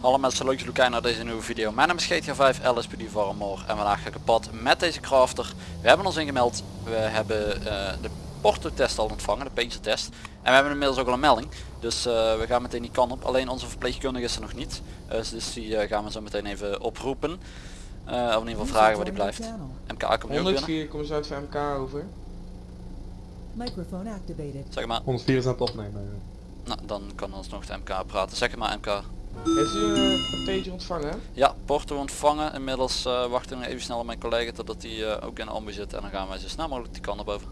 Hallo mensen, leuk dat jullie kijken naar deze nieuwe video. Mijn naam is GTA 5 LSPD for More en vandaag ga ik op pad met deze crafter. We hebben ons ingemeld, we hebben eh, de porto test al ontvangen, de painter test. En we hebben inmiddels ook al een melding, dus eh, we gaan meteen die kant op. Alleen onze verpleegkundige is er nog niet, dus die eh, gaan we zo meteen even oproepen. Eh, of in ieder geval vragen waar die blijft. MK komt nu ook binnen, 104 komt uit van MK over. Microphone activated. zeg maar. 104 is aan het opnemen. Nou, dan kan ons nog de MK praten. Zeg maar MK. Heeft u eh, een pager ontvangen? Ja, porto ontvangen. Inmiddels eh, wachten we nog even snel op mijn collega totdat hij eh, ook in de ambu zit. En dan gaan wij zo snel mogelijk die kant naar boven.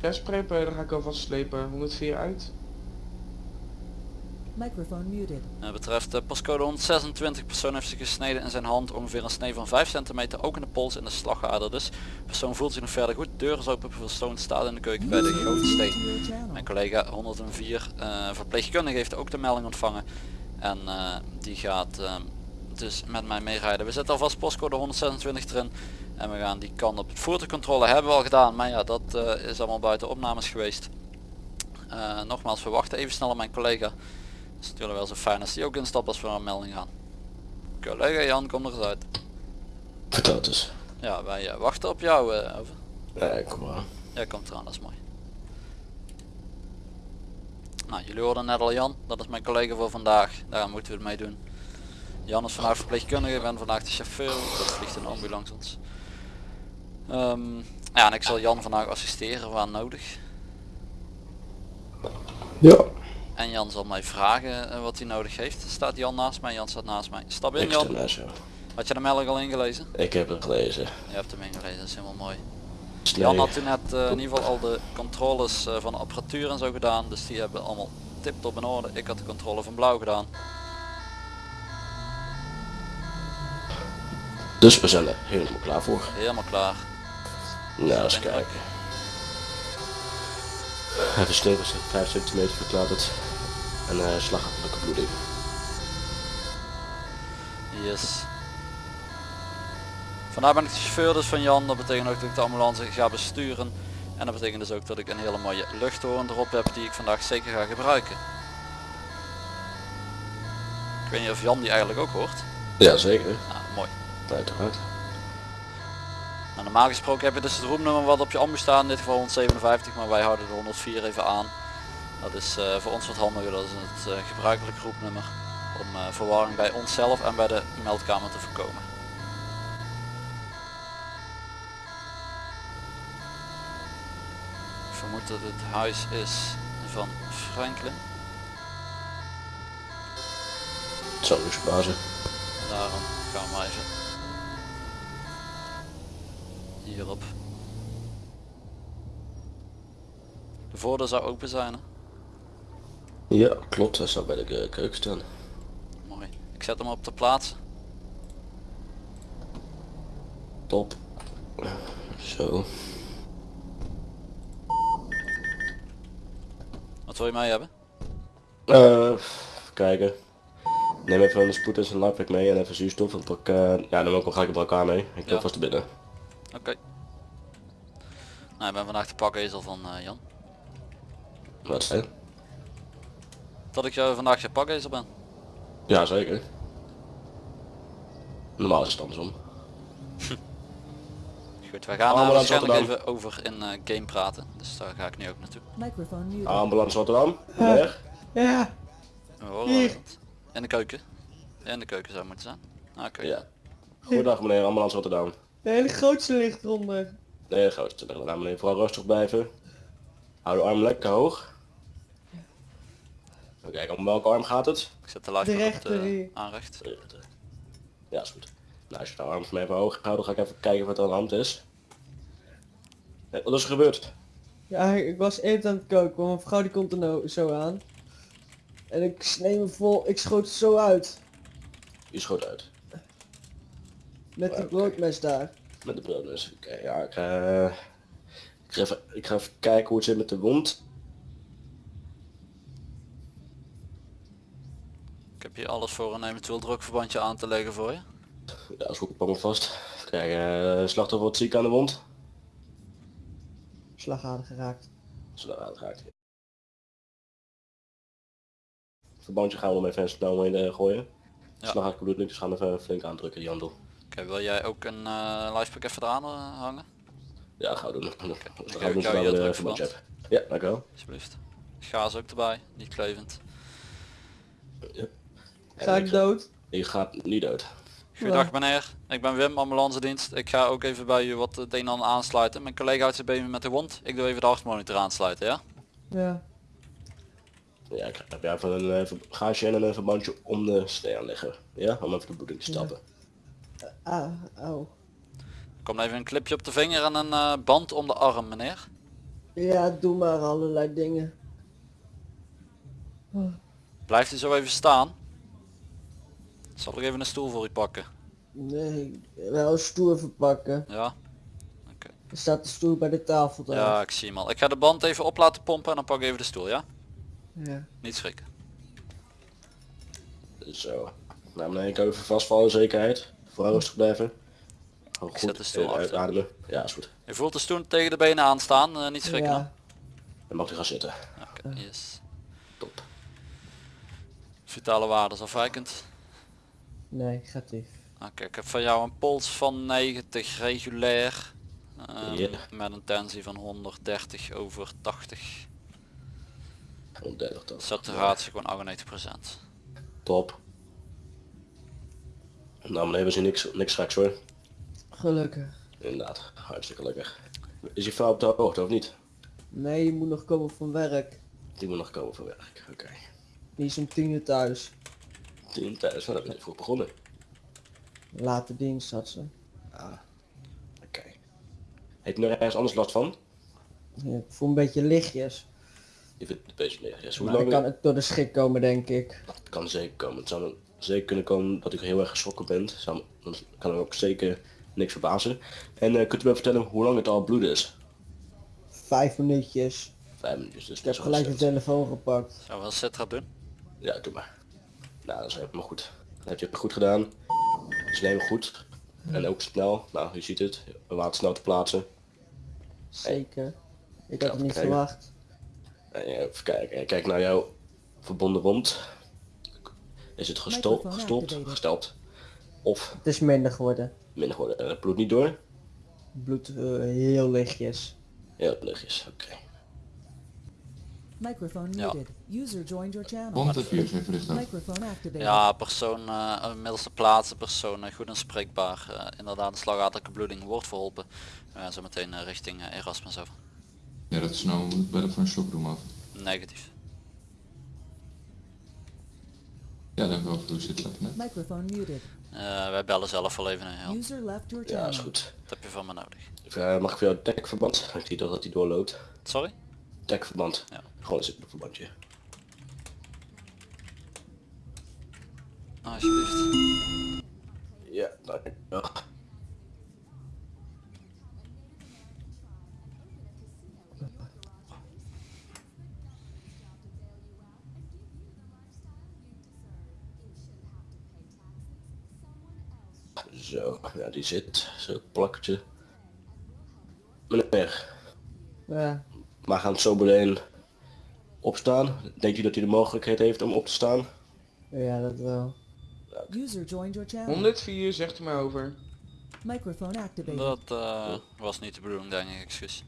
Ja, sprepen, dan ga ik alvast slepen. 104 uit. Microphone muted. Uh, betreft uh, pascode 126, persoon heeft zich gesneden in zijn hand, ongeveer een snee van 5 centimeter, ook in de pols en de slagader dus. Persoon voelt zich nog verder goed, deur is open, persoon staat in de keuken bij de grote steen. Mijn collega 104 uh, verpleegkundige heeft ook de melding ontvangen en uh, die gaat dus met mij meerijden. We zetten alvast postcode 126 erin en we gaan die kant op. Voertuigcontrole hebben we al gedaan, maar ja dat is allemaal buiten opnames geweest. Nogmaals, we wachten even snel op mijn collega. Is natuurlijk wel zo fijn als die ook instapt als we naar een melding gaan. Collega Jan, kom er eens uit. Vertel eens. Ja, wij uh, wachten op jou. Uh, over. Nee, kom maar. Jij komt eraan, dat is mooi. Nou, jullie hoorden net al Jan, dat is mijn collega voor vandaag. Daar moeten we het mee doen. Jan is vandaag verpleegkundige, ik ben vandaag de chauffeur. Dat vliegt een ambulance ons. Um, ja, en ik zal Jan vandaag assisteren waar nodig. Ja. En Jan zal mij vragen uh, wat hij nodig heeft. Staat Jan naast mij? Jan staat naast mij. Stap in Jan. Had je de melding al ingelezen? Ik heb het gelezen. Je hebt hem ingelezen, dat is helemaal mooi. Snee. Jan had toen net uh, in ieder geval al de controles uh, van de apparatuur en zo gedaan. Dus die hebben allemaal tip-top in orde. Ik had de controle van blauw gedaan. Dus we zijn er helemaal klaar voor. Helemaal klaar. Nou, eens kijken. Even sneeuw 5 centimeter verklaart het. En uh, slagachtelijke bloeding. Yes. Vandaar ben ik de chauffeur dus van Jan. Dat betekent ook dat ik de ambulance ga besturen. En dat betekent dus ook dat ik een hele mooie luchthoorn erop heb die ik vandaag zeker ga gebruiken. Ik weet niet of Jan die eigenlijk ook hoort. Ja, zeker. Nou, mooi. Uiteraard. Nou, normaal gesproken heb je dus het roemnummer wat op je ambu staat, in dit geval 157, maar wij houden de 104 even aan. Dat is uh, voor ons wat handiger, dat is het uh, gebruikelijk roepnummer om uh, verwarring bij onszelf en bij de meldkamer te voorkomen. Ik vermoed dat het huis is van Franklin. Het zou dus bazen. Daarom gaan we maar even hierop. De voordeur zou open zijn. Hè? Ja, klopt. Hij zou bij de keuken staan. Mooi. Ik zet hem op de plaats. Top. Zo. Wat wil je mee hebben? Uh, even kijken. Neem even een spoed en een mee en even zuurstof. En pak, uh, ja, dan ook al ga ik bij elkaar mee. Ik ja. vast te binnen. Oké. Okay. Nou, ik ben vandaag de pakezel van uh, Jan. Wat zijn? Dat ik jou vandaag je pakezel ben. Ja, zeker. Normaal is het andersom. Goed, wij gaan uh, waarschijnlijk even over in uh, game praten. Dus daar ga ik nu ook naartoe. Ambulance Rotterdam. Weg. Ja. We horen het. In de keuken. In de keuken zou moeten zijn. Oké. Okay. Ja. Goedendag meneer, ambulance Rotterdam. De hele grootste ligt eronder. De grootste ligt eronder. Meneer, vooral rustig blijven. Hou de arm lekker hoog. Even kijken, om welke arm gaat het? Ik zet de live de op de aanrecht. Ja, is goed. Nou, als je de arm van mij even hoog houdt, dan ga ik even kijken wat er aan de hand is. Wat is er gebeurd? Ja, ik was even aan het koken, want mijn vrouw die komt er nou zo aan. En ik snee me vol, ik schoot zo uit. Je schoot uit? Met oh, die broodmes okay. daar. Met de broodmes, oké. Okay, ja, ik, uh, ik, ga even, ik ga even kijken hoe het zit met de wond. Heb hier alles voor een eventueel drukverbandje aan te leggen voor je. Ja, is goed, pak me vast. Kijk, uh, slachtoffer wordt ziek aan de wond. slagader geraakt. Hij uitgaat. Verbandje gaan we hem even snel mee eh, gooien. Ja. Slag ik bloed niet, dus gaan we even flink aandrukken die handel. Oké, wil jij ook een uh, lifepack even eraan eh, hangen? Ja, gaan we doen. Dan geef gaan we jou het de verbandje hebben. Ja, dankjewel. Alsjeblieft. Gaas ook erbij, niet klevend. Ga ik dood? Je gaat niet dood. Goedendag meneer, ik ben Wim, ambulance dienst. Ik ga ook even bij u wat het een en ander aansluiten. Mijn collega houdt zich bezig met de wond. Ik doe even de hartmonitor aansluiten, ja? Ja. Ja, ik heb even een uh, gaasje en een verbandje om de snee aanleggen. Ja, om even de bloeding te stappen. Ah, auw. Kom even een clipje op de vinger en een uh, band om de arm, meneer. Ja, doe maar allerlei dingen. Oh, Blijft u zo even staan? Zal ik even een stoel voor u pakken? nee, wel een stoel verpakken. Ja? Er staat de stoel bij de tafel daar. Ja, ik zie hem al. Ik ga de band even op laten pompen en dan pak ik even de stoel, ja? Ja. Niet schrikken. Zo. Nou meneer, ik even vast voor alle zekerheid. Vooral rustig blijven. Gewoon Ik zet goed de stoel eh, achter. uitademen. Ja, is goed. Je voelt de stoel tegen de benen aanstaan, uh, niet schrikken. Ja. Dan mag u gaan zitten. Oké, yes. Top. Vitale waardes afwijkend. Negatief. Oké, ik heb van jou een pols van 90 regulair. Ja. Met een tensie van 130 over 80. 130 toch. Saturatie gewoon 98%. Top. Nou meneer, we zien niks, niks straks hoor. Gelukkig. Inderdaad, hartstikke lekker. Is je vrouw op de hoogte of niet? Nee, je moet nog komen van werk. Die moet nog komen voor werk. Oké. Die is om tien uur thuis. Thuis, nou, dan ben je vroeg begonnen. Late dienst had ze. Ah. Oké. Heeft u nog ergens anders last van? Ja, ik voel een beetje lichtjes. Je vindt het een beetje meer. Yes. Hoe Maar lang kan het door de schrik komen denk ik. Het kan zeker komen. Het zou zeker kunnen komen dat u heel erg geschrokken bent. Zou, dan kan er ook zeker niks verbazen. En eh, kunt u me vertellen hoe lang het al bloed is? Vijf minuutjes. Vijf minuutjes. Dus Ik heb gelijk de telefoon gepakt. Zou wel Citra doen? Ja, doe maar. Nou, dat is helemaal goed. Dan heb je het goed gedaan. Het is helemaal goed. En ook snel. Nou, je ziet het. We waren snel te plaatsen. Zeker. Ik had het niet verwacht. En, eh, even kijken. Kijk naar jouw verbonden wond. Is het Microphone gestopt, gesteld? Of Het is minder geworden. minder geworden? En het bloed niet door? Bloed eh, heel lichtjes. Heel lichtjes, oké. Microphone Ja. muted. User joined your channel. Komt het virus even richten. Microphone activated. Ja, persoon eh middelste plaatsen, persoon eh, goed inspreekbaar. Eh, inderdaad, een slagadelijke bloeding wordt verholpen. We gaan zo meteen richting Erasmus over. Ja, dat is nou moet bellen voor een shockroom af. Negatief. Ja, dan wel hoe zit dat net. Microphone muted. Eh, wij bellen zelf wel even een heel. User left your Ja, is goed. Wat heb je van me nodig? Uh, mag ik voor jou het dekverband? Ik zie toch dat hij doorloopt. Sorry? Dekverband. Ja. Gewoon een simpel verbandje. Alsjeblieft. Ja, dankjewel. Zo, ja die zit. Zo plakkertje. Meneer, Ja. Maar gaan zo meteen opstaan? Denkt u dat hij de mogelijkheid heeft om op te staan? Ja, dat wel. User joined your channel. 104 zegt u maar over. Microphone activated. Dat eh, was niet de bedoeling, denk ik, excuus.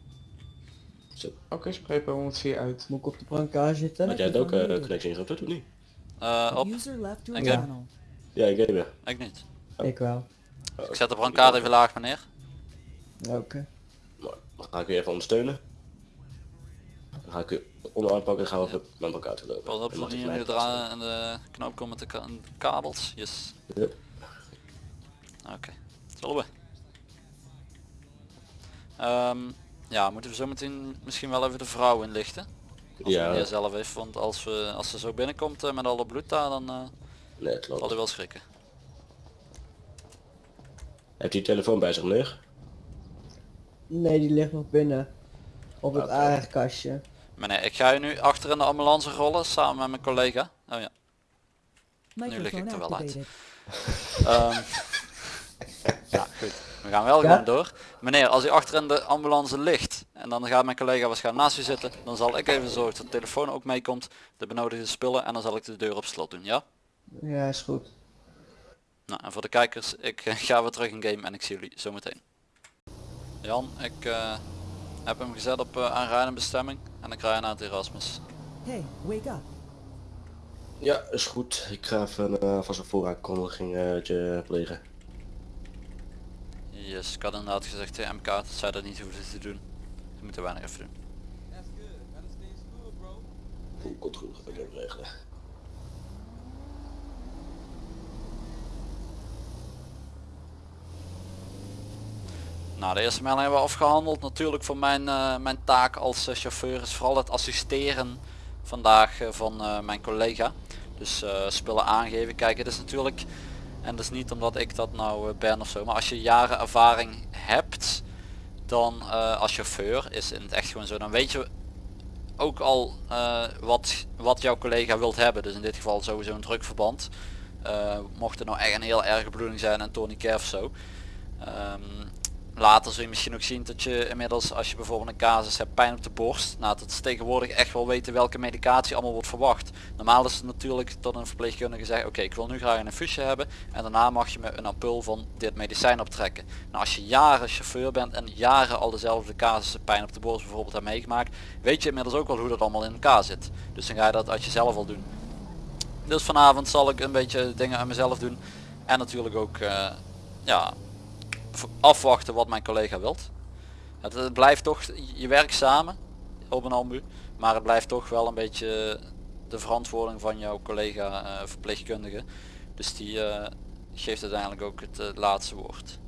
Zo. Oké, spreek bij 104 uit. Moet ik op de brancard zitten? Had jij het ook uh, connectie ingezet of niet? Eh, op? User left your Oké. channel. Ja, ik heb. Ik niet. Ik wel. Ik zet de brancard even laag, meneer. Oké. Maar dan ga ik u even ondersteunen. Dan ga ik u onderarm pakken en gaan we even met elkaar te lopen. Pas op, mag niet je in de, knoop komt met de, ka- de kabels. Yes. Ja. Oké, zullen we. Ehm, ja, moeten we zo meteen misschien wel even de vrouw inlichten. Als Ja. ja. zelf heeft, want als, we, als ze zo binnenkomt eh, met alle bloed daar, dan eh, Nee, het zal hij wel schrikken. Heeft u je telefoon bij zich, meneer? Nee, die ligt nog binnen. Op het aardkastje. Meneer, ik ga je nu achter in de ambulance rollen samen met mijn collega. Oh ja. lig ik er wel uit. Ehm, ja, goed. We gaan wel Ja? gewoon door. Meneer, als u achter in de ambulance ligt, en dan gaat mijn collega waarschijnlijk naast u zitten. Dan zal ik even zorgen dat de telefoon ook meekomt, de benodigde spullen en dan zal ik de deur op slot doen, ja? Ja, is goed. Nou, en voor de kijkers, ik eh, ga weer terug in game en ik zie jullie zometeen. Jan, ik eh, heb hem gezet op uh, aanrijdende bestemming en ik rij naar het Erasmus. Hey, wake up. Ja, is goed. Ik ga even uh, van zijn vooraankondiging uh, plegen. Yes, ik had inderdaad gezegd tegen MK dat zij dat niet hoefden te doen. Ze moeten weinig even doen. Goed, ik regelen. Nou, de eerste melding hebben we afgehandeld. Natuurlijk voor mijn, uh, mijn taak als uh, chauffeur is vooral het assisteren vandaag uh, van mijn collega. Dus spullen aangeven. Kijk, het is natuurlijk, en dat is niet omdat ik dat nou ben of zo, maar als je jaren ervaring hebt, dan als chauffeur is in het echt gewoon zo, dan weet je ook al wat, wat jouw collega wilt hebben. Dus in dit geval sowieso een drukverband. mocht er nou echt een heel erge bloeding zijn en tourniquet of zo. Um, Later zul je misschien ook zien dat je inmiddels als je bijvoorbeeld een casus hebt pijn op de borst. Nou dat is tegenwoordig echt wel weten welke medicatie allemaal wordt verwacht. Normaal is het natuurlijk tot een verpleegkundige zegt oké ik wil nu graag een infusie hebben. En daarna mag je me een ampul van dit medicijn optrekken. Nou als je jaren chauffeur bent en jaren al dezelfde casussen pijn op de borst bijvoorbeeld hebt meegemaakt. Weet je inmiddels ook wel hoe dat allemaal in elkaar zit. Dus dan ga je dat uit jezelf al doen. Dus vanavond zal ik een beetje dingen aan mezelf doen. En natuurlijk ook uh, ja, afwachten wat mijn collega wilt. Het, het, blijft toch, je werkt samen op een ambu, maar het blijft toch wel een beetje de verantwoording van jouw collega uh, verpleegkundige. Dus die uh, geeft uiteindelijk ook het uh, laatste woord.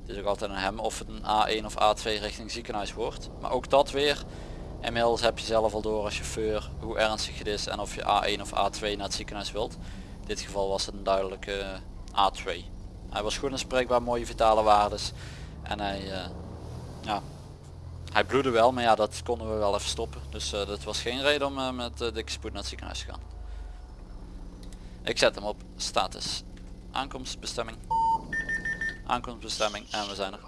Het is ook altijd aan hem of het een A1 of A2 richting ziekenhuis wordt. Maar ook dat weer, inmiddels heb je zelf al door als chauffeur hoe ernstig het is en of je A1 of A2 naar het ziekenhuis wilt. In dit geval was het een duidelijke A2. Hij was goed en spreekbaar, mooie vitale waardes. En hij, uh, ja, hij bloedde wel, maar ja, dat konden we wel even stoppen. Dus uh, dat was geen reden om uh, met dikke spoed naar het ziekenhuis te gaan. Ik zet hem op status. Aankomstbestemming. Aankomstbestemming en we zijn er.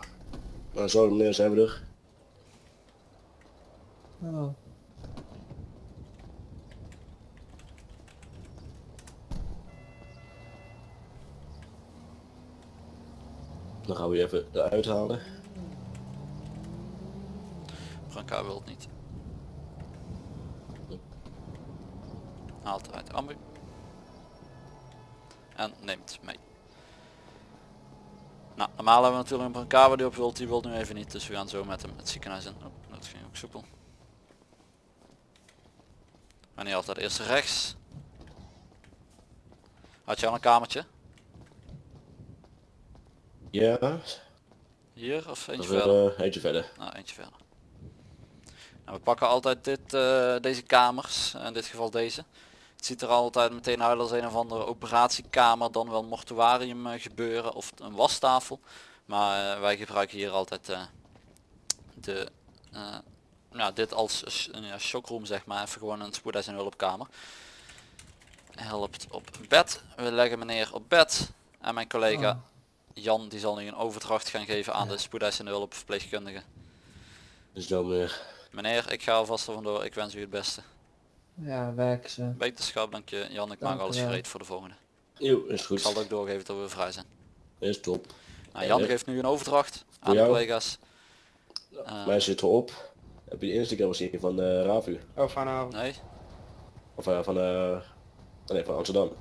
Nou zo meneer zijn we er. Oh. Dan gaan we even eruit halen. Branca wil het niet. Haalt eruit ambu. En neemt mee. Nou, normaal hebben we natuurlijk een Branca die op wilt, die wil nu even niet. Dus we gaan zo met hem het ziekenhuis in. Oh, dat ging ook soepel. Wanneer altijd eerst rechts. Had je al een kamertje? Ja. Hier of eentje Dat is, verder? uh, eentje verder. Nou, eentje verder. Nou, we pakken altijd dit, uh, deze kamers, in dit geval deze. Het ziet er altijd meteen uit als een of andere operatiekamer, dan wel mortuarium uh, gebeuren of een wastafel. Maar wij gebruiken hier altijd de, nou, dit als een shockroom zeg maar, even gewoon een spoedeis en hulpkamer. Helpt op bed. We leggen meneer op bed en mijn collega Oh. Jan die zal nu een overdracht gaan geven aan de spoedeisende hulp verpleegkundige. Dus dan meneer. Meneer, ik ga alvast er vandoor. Ik wens u het beste. Ja, werk ze. Beterschap, dank je Jan. Ik Dank maak alles gereed voor de volgende. Eeuw, is Ik goed. zal het ook doorgeven dat we vrij zijn. Is top. Nou, Jan Ja. geeft nu een overdracht aan de collega's. Eh, Mij zit erop. Heb je de eerste keer gezien van uh, Ravu? Oh, vanavond. nee? Of uh, van, eh nee, van Amsterdam.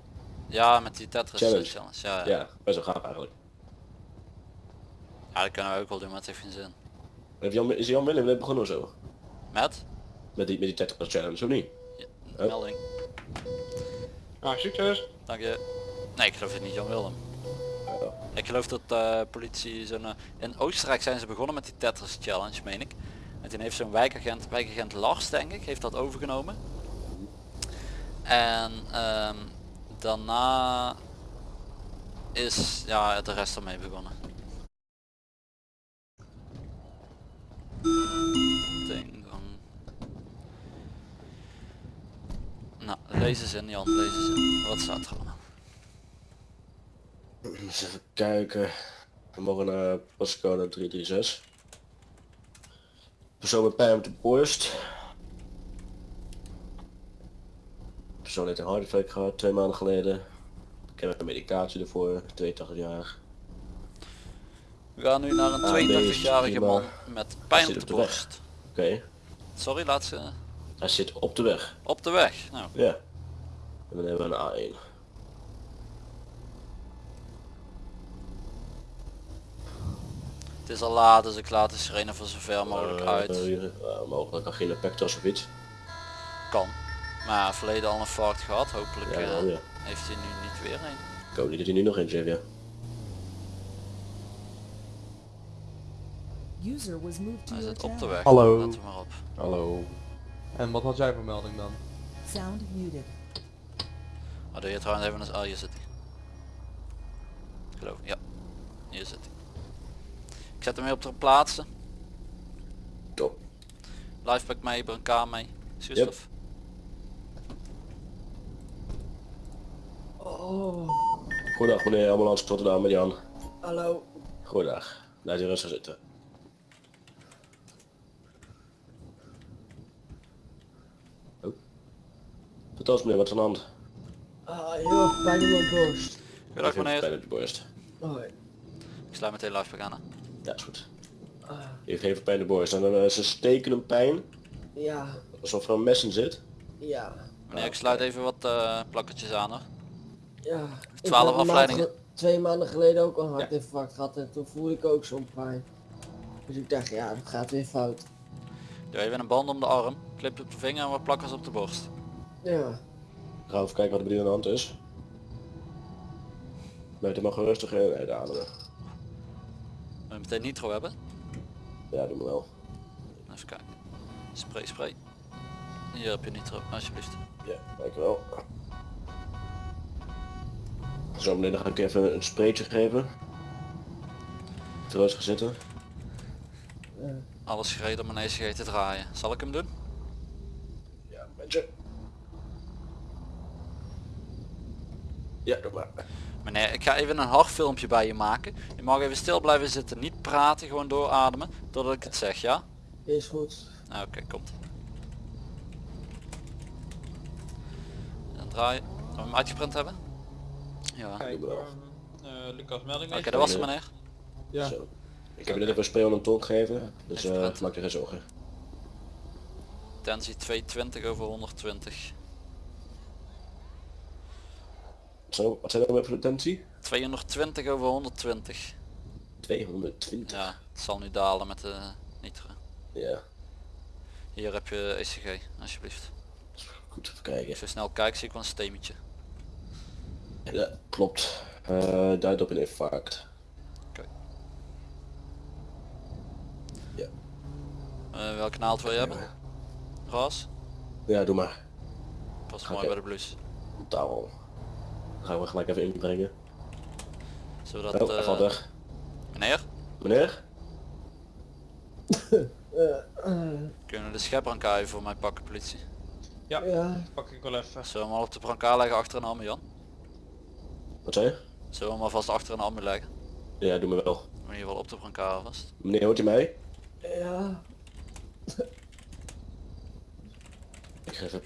Ja, met die Tetris eh, Challenge. challenge. Ja, ja. Ja, best wel gaaf eigenlijk. Ja, dat kunnen we ook wel doen, maar het heeft geen zin. Heeft Jan, is Jan Willem net begonnen of zo? Met? Met die, met die Tetris Challenge, of niet? Ja, Oh. melding. Nou, succes. Dank je. Nee, ik geloof het niet Jan Willem. Ja. Ik geloof dat eh politie zo'n... eh, in Oostenrijk zijn ze begonnen met die Tetris challenge, meen ik. En toen heeft zo'n wijkagent, wijkagent Lars denk ik, heeft dat overgenomen. En ehm, daarna is ja, de rest ermee begonnen. Nou, lees eens in Jan, lees eens in. Wat staat er allemaal? Eens even kijken. We mogen naar postcode 336. Persoon met pijn op de borst. Persoon heeft een hartinfarct gehad twee maanden geleden. Ik heb een medicatie ervoor, 82 jaar. We gaan nu naar een Ah, deze 82-jarige prima. man met pijn op de borst. Oké, Sorry, laat ze hij zit op de weg. op de weg. Nou, Ja. En dan hebben we een A1. het is al laat, dus ik laat de sirene voor zover mogelijk Eh, uit. eh, mogelijk kan geen pectos of iets. Kan. Maar verleden al een fout gehad. Hopelijk Ja, heeft hij nu niet weer een. Ik hoop niet dat hij nu nog eentje heeft, ja. User was moved to Hij zit op de channel. weg. Hallo. Maar op. Hallo. En wat had jij voor melding dan? Sound muted. Oh, doe je trouwens even een... Oh, hier zit hij. Geloof ik. Ja. Hier zit hij. Ik zet hem weer op de plaatsen. Top. Lifepack mee, brancard mee. Zuurstof. Oh, Goedendag meneer ambulance Rotterdam met Jan. hallo. Goedendag. Blijf hier rustig zitten. Oh. Vertel eens meneer, wat is er aan de hand? Ah, heel erg pijn in mijn borst. Goedendag Even Pijn meneer. op je borst. Hoi. Ik sluit meteen Lifepack aan. hè. Ja, is goed. Ah, Je even pijn in de borst. En dan is een stekende pijn, ja, alsof er een mes in zit. ja, Meneer, ik sluit even wat eh plakkertjes aan hoor. ja. Ik 12 heb een maand afleidingen. ge- Twee maanden geleden ook een hartinfarct gehad en toen voelde ik ook zo'n pijn. Dus ik dacht, ja, dat gaat weer fout. Doe even een band om de arm. Clip op de vinger en wat plakkers op de borst. Ja, Ga even kijken wat er bij u aan de hand is. Blijf er maar gewoon rustig in uitademen. Wil je meteen nitro hebben? Ja, doe maar wel. Even kijken. Spray, spray. Hier heb je nitro, alsjeblieft. Ja, dankjewel. Zo meneer, dan ga ik even een spreetje geven. Even rustig zitten. Alles gereed om een ECG te draaien. Zal ik hem doen? Ja, een beetje. Ja, doe maar. Meneer, ik ga even een hartfilmpje bij je maken. Je mag even stil blijven zitten, niet praten, gewoon doorademen. Totdat ik het zeg, ja? is goed. Nou, Oké, komt. Dan draaien. Zullen we hem uitgeprint hebben? Ja. Oké, Kijk, ehm, eh, Lucas melding dat even. was het meneer. Ja. Zo. Ik heb je net even een spray de tong gegeven. Dus eh praten. maak je geen zorgen. Tensie 220 over 120. Zo, wat zijn voor de tensie? 220 over 120. 220. Ja, het zal nu dalen met de nitro. Ja, Hier heb je ECG, alsjeblieft. goed even kijken. Als je snel kijkt zie ik wel een stemmetje. Ja, klopt. Eh duidt op een infarct. Eh, welke naald wil je hebben? Ras? Ja, doe maar. Pas Oké. mooi bij de blouse. Taal. Gaan we gelijk even inbrengen. We Oh, eh, valt weg. meneer? Meneer? Kunnen we de schepbrancard voor mij pakken politie? Ja, Pak ik wel even. Zullen we hem al op de brancard leggen achter een ambu Jan? Wat zei je? Zullen we hem alvast achter een ambu leggen? Ja, doe me wel. In ieder geval op de brancard alvast. Meneer, hoort u mij? ja. Ik geef het.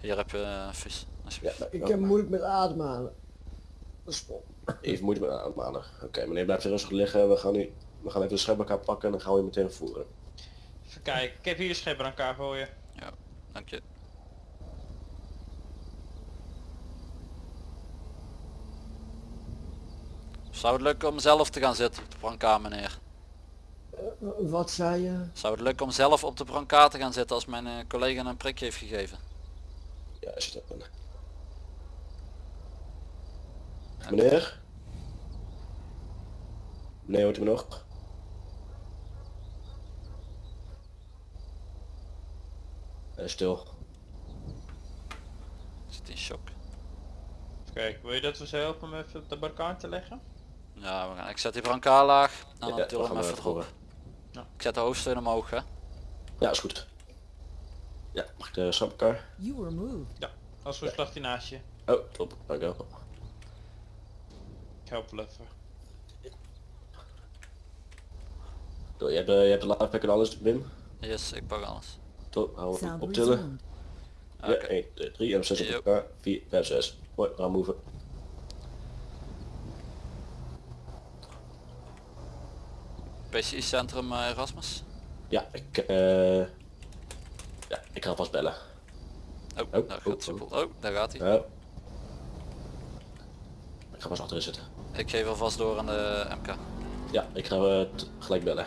Hier heb je uh, vis, Ja, Ik heb moeilijk met ademhalen. Dat is vol. Even moeite met ademhalen. Oké, meneer blijft er rustig liggen. We gaan, nu, we gaan even de schep elkaar pakken en dan gaan we je meteen voeren. Even kijken. Ik heb hier de schepper aan elkaar voor je. Ja, dank je. Zou het lukken om zelf te gaan zitten op de brancard meneer? Wat zei je? Zou het lukken om zelf op de brancard te gaan zitten als mijn eh, collega een prikje heeft gegeven? Ja, je dat bent. Meneer? Meneer, hoort u me nog? Hij is stil. Ik zit in shock. Kijken. Wil je dat we ze helpen om even op de barricade te leggen? Ja, we gaan. ik zet die brancard laag en dan Ja, til hem even erop. Ik zet de hoofdsteun omhoog hè. Ja, is goed. Ja, mag ik de elkaar? You were moved. Ja. Als we slag die naast je. Oh, top. Dank u wel. Ik help wel even. Je hebt, eh, je hebt de laadpack en alles, Wim? Yes, ik pak alles. Top, hou optillen. Ja, Oké. 1, 2, 3 en 6 op elkaar. 4, 5, 6. Hoi, we gaan move. PCI Centrum eh, Erasmus. Ja, ik, eh ja, ik ga vast bellen. Oh, Oh, daar oh, gaat soepel. Oh, daar gaat hij. Ja. Ik ga vast achterin zitten. Ik geef alvast door aan de MK. Ja, ik ga eh, t- gelijk bellen.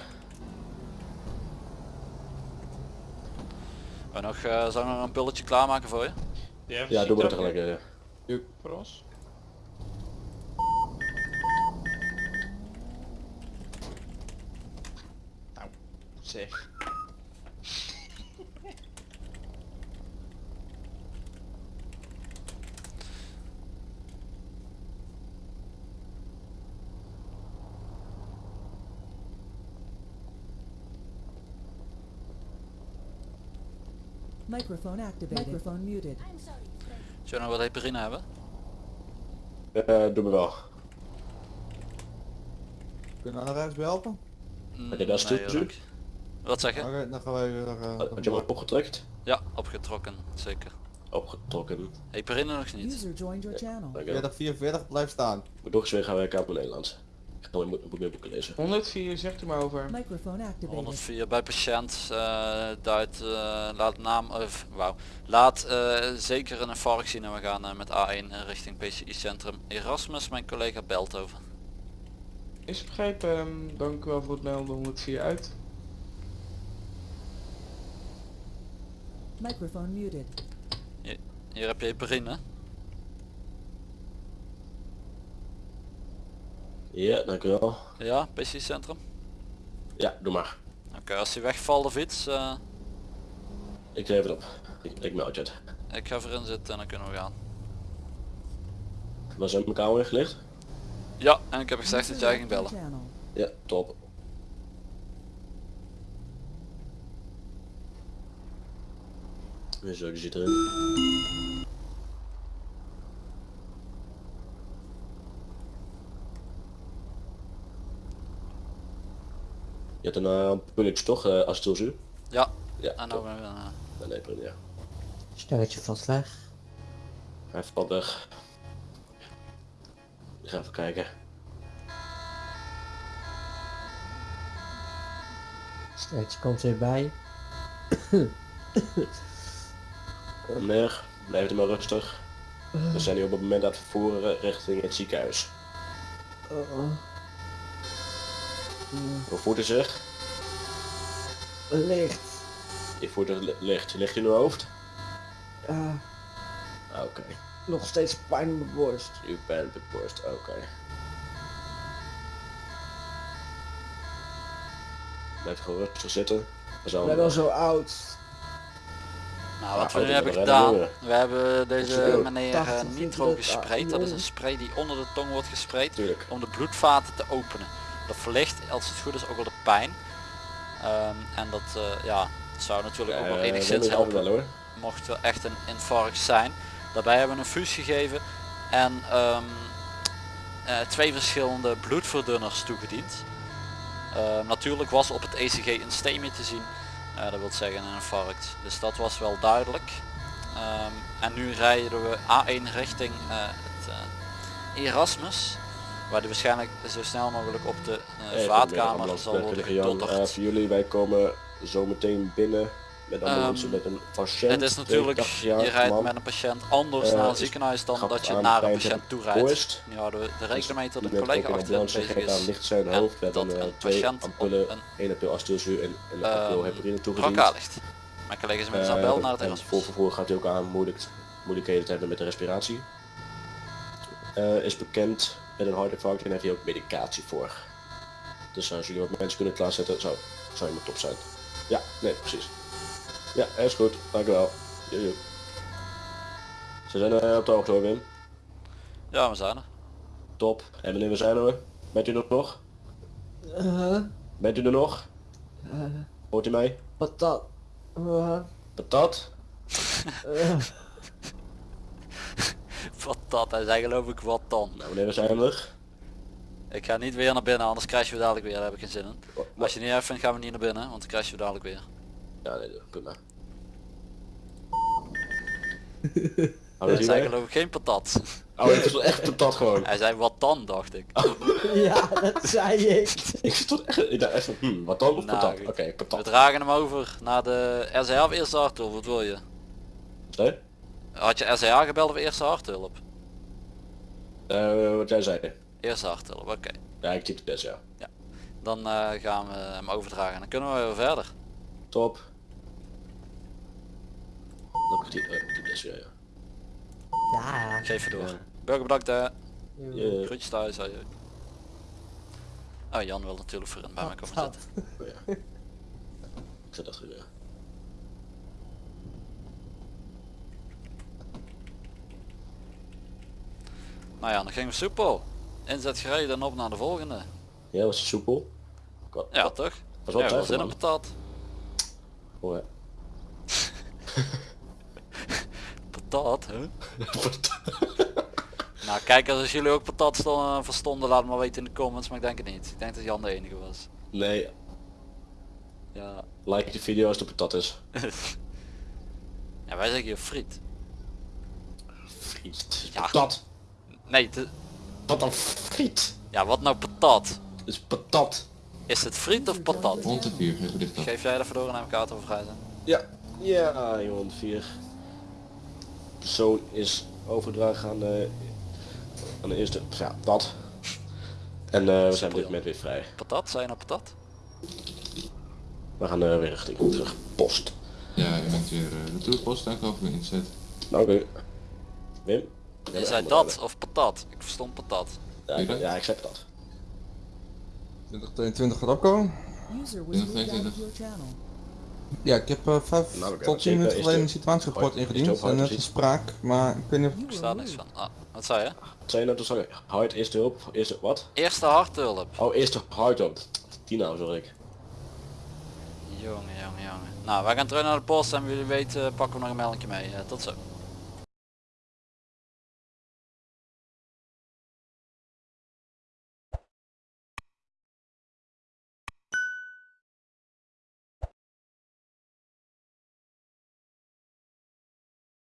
En nog, eh zou ik nog een pulletje klaarmaken voor je? Ja, doe maar tegelijk. eh. Voor ons. Nou, zeg. Microphone activated. Microphone muted. Zullen we nog wat heparine hebben? Eh, doe me wel. Kunnen we aan de rechts helpen? Mm, je dat is nee, toe- dank. Wat zeg je? Oké, dan gaan wij weer... eh, Had je hem opgetrekt? Ja, opgetrokken, zeker. Opgetrokken. Heparine nog niet. User joined your channel. 40, 44, blijf staan. Moet nog eens weer gaan werken aan mijn Nederlands. Ik ga moet, moet meer boeken lezen. 104, zegt u maar over. Microphone activated. 104 bij patiënt uh, duidt, eh, laat naam of wauw. Laat eh, zeker een infarct zien en we gaan eh, met A1 richting PCI centrum Erasmus. Mijn collega belt over. Is begrepen, ehm, dank u wel voor het melden 104 uit. Microphone muted. Hier heb je heparine. Ja, dank u wel. Ja, PCI centrum. Ja, doe maar. Oké, als hij wegvalt of iets, eh, Ik geef het op. Ik, ik meld je het. ik ga erin zitten en dan kunnen we gaan. Was in mijn kamer gelegd? Ja, en ik heb gezegd dat jij ging bellen. Ja, top. Zo, die zit erin. Je hebt een uh, pulletje toch, uh, Astelzu? Ja, Ja, en nou uh, Ja, nee, ja. Sterretje vast weg. Hij valt weg. Ik ga even kijken. Sterretje komt weer bij. Meneer, blijf er maar rustig. We zijn nu op het moment aan het vervoeren richting het ziekenhuis. Oh, Hoe voelt zich? licht. Je voelt het li- licht. Ligt in uw hoofd? Ja, Oké. nog steeds pijn in mijn borst. U bent de borst. Oké. Blijf gewoon rustig zitten. We Ik zijn ben al zo oud. Nou, wat Ja, we nu hebben we gedaan, we hebben deze meneer 80 eh, nitro gespreid. Dat is een spray die onder de tong wordt gespreid om de bloedvaten te openen. Dat verlicht, als het goed is, ook wel de pijn. Ehm, en dat eh, ja, zou natuurlijk ook wel Eh, enigszins helpen wel mocht er echt een infarct zijn. Daarbij hebben we een fuus gegeven en ehm, eh, twee verschillende bloedverdunners toegediend. Ehm, natuurlijk was op het ECG een stemie te zien, dat wil zeggen een infarct. Dus dat was wel duidelijk. En nu rijden we A1 richting het Erasmus, waar die waarschijnlijk zo snel mogelijk op de Even vaatkamer zal worden Jan, eh, gedotterd. voor jullie, wij komen zo meteen binnen met ambulance Ehm, met een patiënt. Het is natuurlijk, 82 je rijdt man. met een patiënt anders Eh, naar een is- ziekenhuis dan dat je naar een patiënt toe rijdt. Nu houden we de rekening mee dat een collega achterin ambulance bezig is. licht zijn hoofd. Dat een twee patiënt ampullen, een ampul astilzuur en een Ehm, ampul heparine toegediend. Ligt. Mijn collega is Eh, bel naar het en Erasmus. Voor vervoer gaat hij ook aan moeilijk, moeilijkheden te hebben met de respiratie. Eh, is bekend met een hartinfarct en heeft hij ook medicatie voor. Dus als jullie wat mensen kunnen klaarzetten, zou, zou je maar top zijn. Ja, nee, precies. Ja, is goed. Dank u wel. Jojo. Ze zijn eh, op de hoogte hoor, Wim. Ja, we zijn er. Top. En meneer, we zijn er. Bent u er nog? Uh, Bent u er nog? Hoort u mij? patat. Uh, Patat? Wat dat, hij zei geloof ik wat dan. Nou meneer, we zijn er. Ik ga niet weer naar binnen, anders crashen we dadelijk weer, daar heb ik geen zin in. Wat- Als je niet even vindt, gaan we niet naar binnen, want dan crashen we dadelijk weer. Ja, nee, prima. Oh, Hij zei geloof ik geen patat. Oh, het is wel echt patat gewoon. Hij zei wat dan dacht ik. Ja, dat zei ik. Ik stond echt, ik dacht echt van, hmm, wat dan of Nou, patat? Oké, We patat. dragen hem over naar de RCH of eerste harthulp, wat wil je? Nee? Had je RCH gebeld of eerste harthulp? Eh, wat jij zei. Eerste harthulp, oké. Ja, ik typte best, ja. Dan eh, gaan we hem overdragen en dan kunnen we weer verder. Top. Dan typ, uh, typ best, ja, ja. Ja. Geef je door. Ja. Burger bedankt hè. Ja. Groetjes thuis. hoi. Oh Jan wil natuurlijk voor bij mij komen Patat. zitten. Oh, ja. Ik zet dat goed, ja. Nou ja, dan gingen we soepel. Inzet gereden en op naar de volgende. Ja, was het soepel? Wat- Ja toch? Was wel Ja, wel twijfel, zin in patat. Oh, ja. Patat, hè? nou kijk, als jullie ook patat sto- verstonden, laat het maar weten in de comments, maar ik denk het niet. Ik denk dat Jan de enige was. Nee, Ja. like de video als de patat is. ja, wij zeggen hier friet. Friet. Ja. patat. Nee, het is- Wat dan friet? ja wat nou patat? Het is patat. Is het friet of patat? 104, geef jij even door en heb ik kaart over vrij zijn. Ja. Ja, jongen, vier. Persoon is overgedragen aan de, aan de eerste, ja, dat. En eh, we zijn op dit moment weer vrij. Patat, zijn nou patat? We gaan eh, weer richting terug post. Ja, je bent weer uh, retourpost en over weer inzet. Nou, Oké. Wim? Bent zei dat of patat? Ik verstond patat. Ja, ik, ja, ik zeg dat. 2022 gaat opkomen. User was Ja, moved out of 22. your channel. Ja, ik heb eh, vijf Nou, oké, tot wat 10 zeker minuten geleden de- een situatierapport ingediend en net gezien? gespraak, maar ik weet niet of... You Ik were sta niks van. Ah, wat zei je? Zijn nou te zeggen? Hard, eerste hulp, eerste wat? Eerste harthulp. Oh, eerste hard hulp. Tien sorry ik. Jongen, jongen, jongen. Nou, wij gaan terug naar de post en wie jullie weten pakken we nog een meldingje mee. Eh, tot zo.